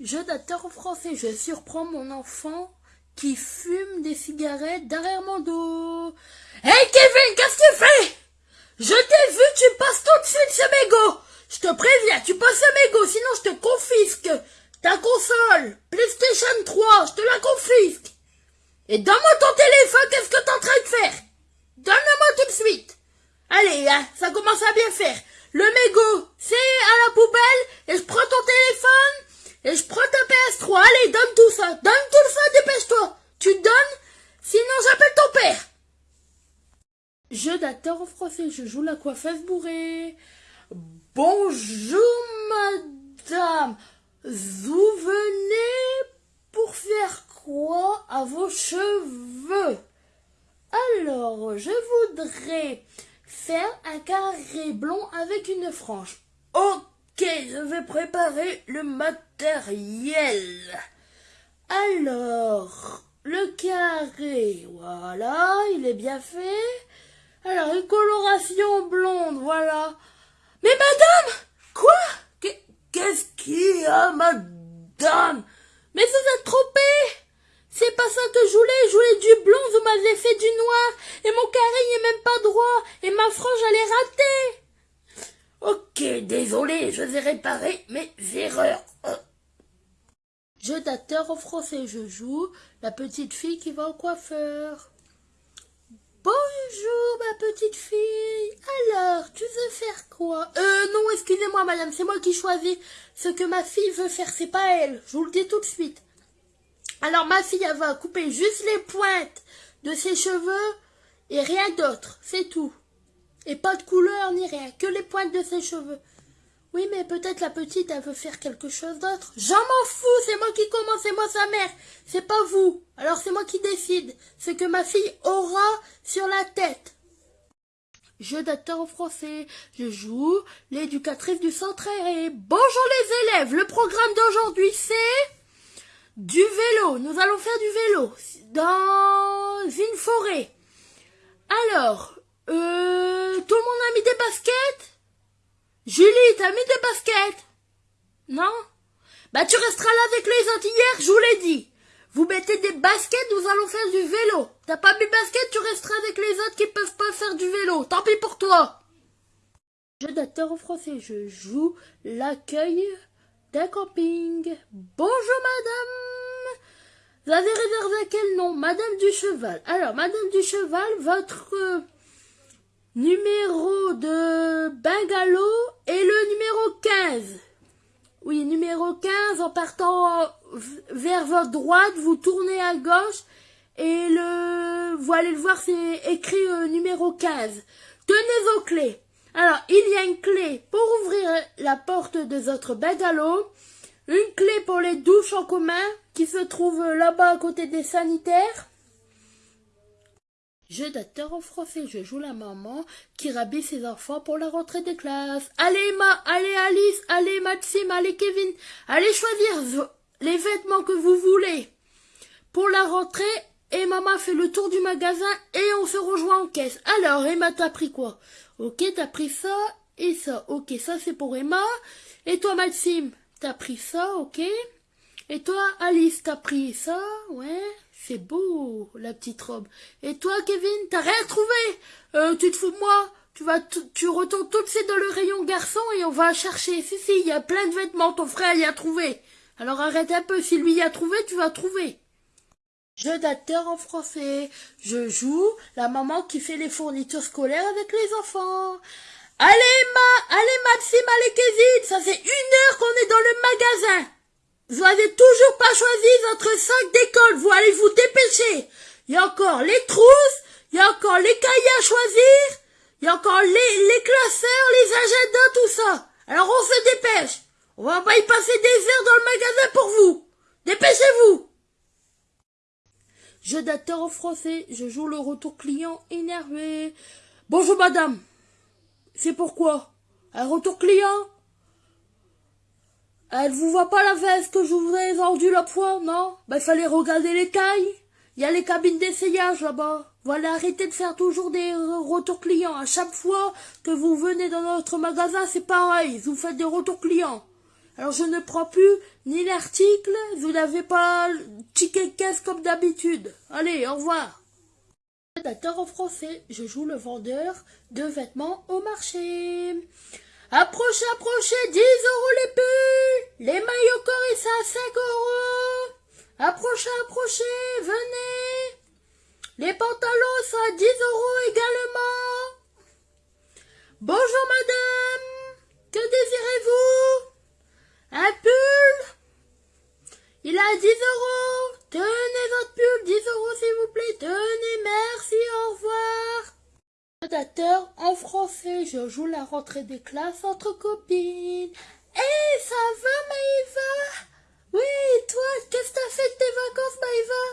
Jeu d'acteur français, je surprends mon enfant qui fume des cigarettes derrière mon dos. Hey Kevin, qu'est-ce que tu fais? Je t'ai vu, tu passes tout de suite ce mégot. Je te préviens, tu passes ce mégot, sinon je te confisque ta console PlayStation 3, je te la confisque. Et donne-moi ton téléphone, qu'est-ce que t'es en train de faire? Donne-le-moi tout de suite. Allez, hein, ça commence à bien faire. Le mégot, c'est à la poubelle, et je prends ton téléphone, et je prends ta PS3. Allez, donne tout ça. Donne tout ça, dépêche-toi. Tu donnes, sinon j'appelle ton père. Jeu d'acteur en français, je joue la coiffeuse bourrée. Bonjour, madame. Vous venez pour faire quoi à vos cheveux? Alors, je voudrais faire un carré blond avec une frange. Ok, je vais préparer le matériel. Alors, le carré, voilà, il est bien fait. Alors, une coloration blonde, voilà. Mais madame Quoi? Qu'est-ce qu'il y a, madame? Mais vous êtes trompée C'est pas ça que je voulais, je voulais m'avez fait du noir, et mon carré n'est même pas droit, et ma frange elle est ratée Ok, désolé, je vais réparer mes erreurs. Jeu d'acteur en français, je joue la petite fille qui va au coiffeur. Bonjour, ma petite fille. Alors, tu veux faire quoi? Euh, non, excusez-moi, madame, c'est moi qui choisis. Ce que ma fille veut faire, c'est pas elle. Je vous le dis tout de suite. Alors, ma fille, elle va couper juste les pointes de ses cheveux et rien d'autre. C'est tout. Et pas de couleur ni rien, que les pointes de ses cheveux. Oui, mais peut-être la petite, elle veut faire quelque chose d'autre. J'en m'en fous, c'est moi qui commence, c'est moi sa mère. C'est pas vous. Alors c'est moi qui décide ce que ma fille aura sur la tête. Jeu d'acteur en français. Je joue l'éducatrice du centre aéré. Bonjour les élèves, le programme d'aujourd'hui c'est du vélo. Nous allons faire du vélo dans une forêt. Alors, euh, tout le monde a mis des baskets? Julie, t'as mis des baskets? Non? Bah tu resteras là avec les autres hier, je vous l'ai dit. Vous mettez des baskets, nous allons faire du vélo. T'as pas mis basket, tu resteras avec les autres qui peuvent pas faire du vélo. Tant pis pour toi. Jeu d'acteur en français, je joue l'accueil d'un camping. Bonjour madame. Vous avez réservé quel nom? Madame du Cheval. Alors, Madame du Cheval, votre numéro de bungalow est le numéro 15. Oui, numéro 15, en partant vers votre droite, vous tournez à gauche et le, vous allez le voir, c'est écrit euh, numéro 15. Tenez vos clés. Alors, il y a une clé pour ouvrir la porte de votre bungalow, une clé pour les douches en commun qui se trouve là-bas à côté des sanitaires, Jeu d'acteur en français, je joue la maman qui rhabille ses enfants pour la rentrée des classes. Allez Emma, allez Alice, allez Maxime, allez Kevin, allez choisir les vêtements que vous voulez. Pour la rentrée, et maman fait le tour du magasin et on se rejoint en caisse. Alors Emma, t'as pris quoi? Ok, t'as pris ça et ça. Ok, ça c'est pour Emma. Et toi Maxime, t'as pris ça, ok Et toi Alice, t'as pris ça, ouais c'est beau, la petite robe. Et toi, Kevin, t'as rien trouvé euh, Tu te fous de moi Tu vas, tu retournes tout de suite dans le rayon garçon et on va chercher. Si, si, il y a plein de vêtements, ton frère y a trouvé. Alors arrête un peu, si lui y a trouvé, tu vas trouver. Jeu d'acteur en français. Je joue la maman qui fait les fournitures scolaires avec les enfants. Allez, Ma, allez, Maxime, allez, Kevin, ça fait une heure qu'on est dans le magasin. Vous avez toujours pas choisi votre sac d'école, vous allez vous dépêcher. Il y a encore les trousses, il y a encore les cahiers à choisir, il y a encore les, les classeurs, les agendas, tout ça. Alors on se dépêche. On va pas y passer des heures dans le magasin pour vous. Dépêchez-vous. Jeu d'acteur en français, je joue le retour client énervé. Bonjour madame. C'est pourquoi? Un retour client? Elle vous voit pas la veste que je vous ai vendue la fois, non? Ben, il fallait regarder les tailles. Il y a les cabines d'essayage là-bas. Voilà, arrêtez de faire toujours des retours clients. À chaque fois que vous venez dans notre magasin, c'est pareil. Vous faites des retours clients. Alors je ne prends plus ni l'article, vous n'avez pas ticket caisse comme d'habitude. Allez, au revoir. Rédacteur en français, je joue le vendeur de vêtements au marché. Approchez, approchez, 10 euros les pulls, les maillots Corissa à 5 euros. Approchez, approchez, venez. Les pantalons sont à 10 euros également. Bonjour madame, que désirez-vous? Un pull? Il a 10 euros. Tenez votre pull, 10 euros s'il vous plaît. En français, je joue la rentrée des classes entre copines. Eh, ça va Maïva? Oui, toi, qu'est-ce que t'as fait de tes vacances Maïva?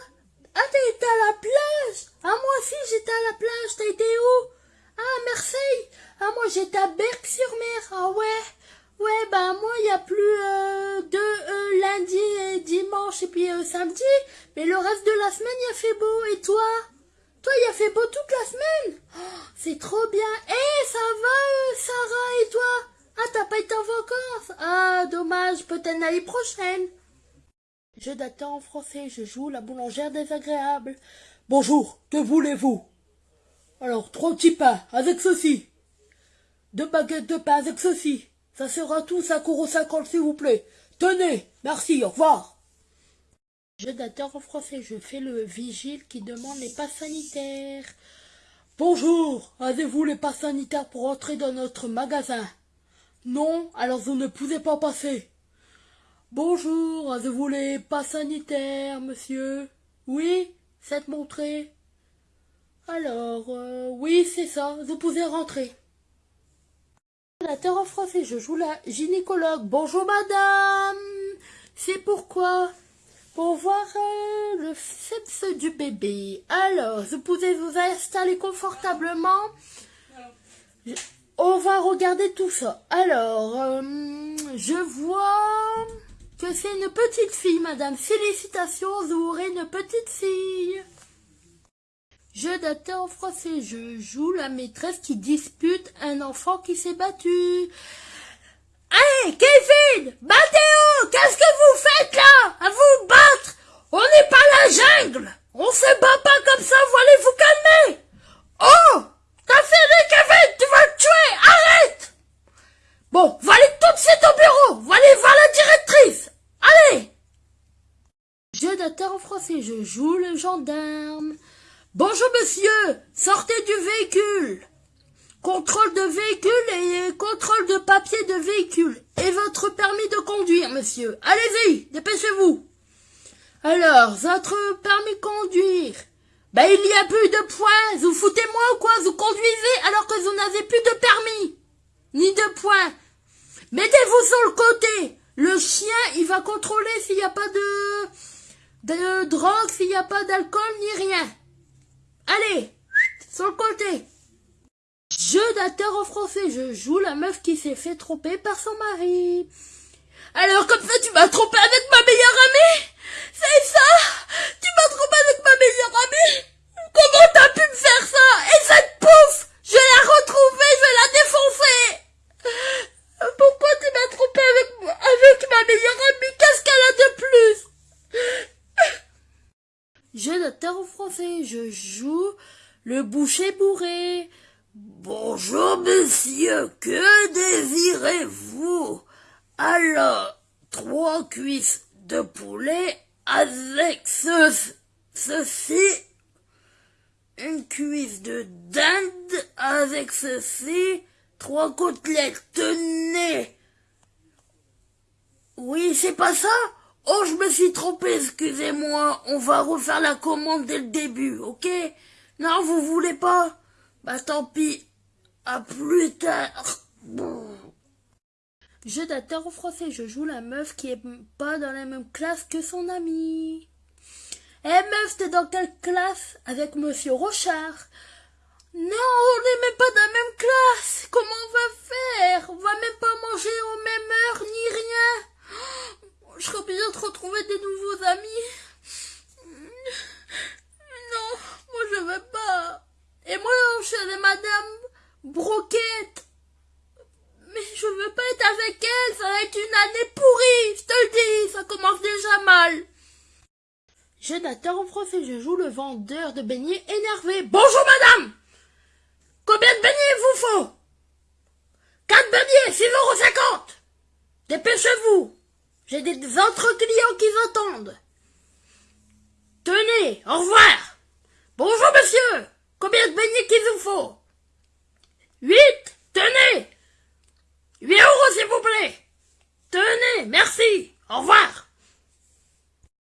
Ah, t'as été à la plage! Ah, moi aussi j'étais à la plage, t'as été où? Ah, Marseille! Ah, moi j'étais à Berck-sur-Mer. Ah ouais. Ouais, bah moi il y a plus euh, de euh, lundi et dimanche et puis euh, samedi, mais le reste de la semaine il a fait beau. Et toi? Toi il a fait beau toute la semaine oh, C'est trop bien. Eh, ça va Sarah et toi? Ah, t'as pas été en vacances? Ah, dommage, peut-être l'année prochaine. Je d'attends en français, je joue la boulangère désagréable. Bonjour, que voulez-vous? Alors, trois petits pains avec ceci. Deux baguettes de pain avec ceci. Ça sera tout 5,50 euros s'il vous plaît. Tenez, merci, au revoir. Je d'attends en français, je fais le vigile qui demande les passes sanitaires. Bonjour, avez-vous les passes sanitaires pour entrer dans notre magasin? Non, alors vous ne pouvez pas passer. Bonjour, avez-vous les passes sanitaires, monsieur? Oui, cette montrée. Alors, euh, oui, c'est ça, vous pouvez rentrer. La terre en français, je joue la gynécologue. Bonjour madame, c'est pourquoi Pour voir euh, le sexe du bébé. Alors, vous pouvez vous installer confortablement. On va regarder tout ça. Alors, euh, je vois que c'est une petite fille, madame. Félicitations, vous aurez une petite fille. Jeu d'acteur en français, je joue la maîtresse qui dispute un enfant qui s'est battu. Hey, Kevin Mathéo Qu'est-ce que vous faites là? À vous battre? On n'est pas la jungle. On se bat pas comme ça, vous allez vous calmer Oh T'as fait Kevin Tu vas te tuer Arrête. Bon, va aller tout de suite au bureau Va aller voir la directrice. Allez. Jeu d'acteur en français, je joue le gendarme. Bonjour monsieur, sortez du véhicule. Contrôle de véhicule et contrôle de papier de véhicule. Et votre permis de conduire, monsieur. Allez-y, dépêchez-vous. Alors, votre permis de conduire. Ben, il n'y a plus de points. Vous foutez-moi ou quoi? Vous conduisez alors que vous n'avez plus de permis. Ni de points. Mettez-vous sur le côté. Le chien, il va contrôler s'il n'y a pas de, de drogue, s'il n'y a pas d'alcool, ni rien. Allez, sur le côté. Jeu d'acteur en français, je joue la meuf qui s'est fait tromper par son mari. Alors comme ça tu m'as trompé avec ma meilleure amie? C'est ça Tu m'as trompé avec ma meilleure amie Comment t'as pu me faire ça Et cette pouf Je vais la retrouver, je vais la défoncer Pourquoi tu m'as trompé avec, avec ma meilleure amie Qu'est-ce qu'elle a de plus Jeu d'acteur en français, je joue le boucher bourré. Bonjour monsieur, que désirez-vous? Alors, trois cuisses de poulet avec ce, ceci, une cuisse de dinde avec ceci, trois côtelettes, tenez! Oui, c'est pas ça? Oh, je me suis trompé, excusez-moi. On va refaire la commande dès le début, ok? Non, vous voulez pas? Bah tant pis. À plus tard. Je d'acteur en français, je joue la meuf qui est pas dans la même classe que son ami. Eh meuf, t'es dans quelle classe? Avec monsieur Rochard. Non, on n'est même pas dans la même classe. Comment on va faire? On va même pas manger aux mêmes heures ni rien je serais bien de retrouver des nouveaux amis. Non, moi je veux pas. Et moi, madame Broquette. Mais je veux pas être avec elle, ça va être une année pourrie. pourri, je te le dis, ça commence déjà mal. Jonathan français, je joue le vendeur de beignets énervé. Bonjour madame Combien de beignets vous faut? Quatre beignets, 6,50 euros Dépêchez-vous J'ai des autres clients qui attendent. Tenez, au revoir Bonjour monsieur Combien de beignets qu'il vous faut? Huit Tenez. Huit euros s'il vous plaît. Tenez, merci. Au revoir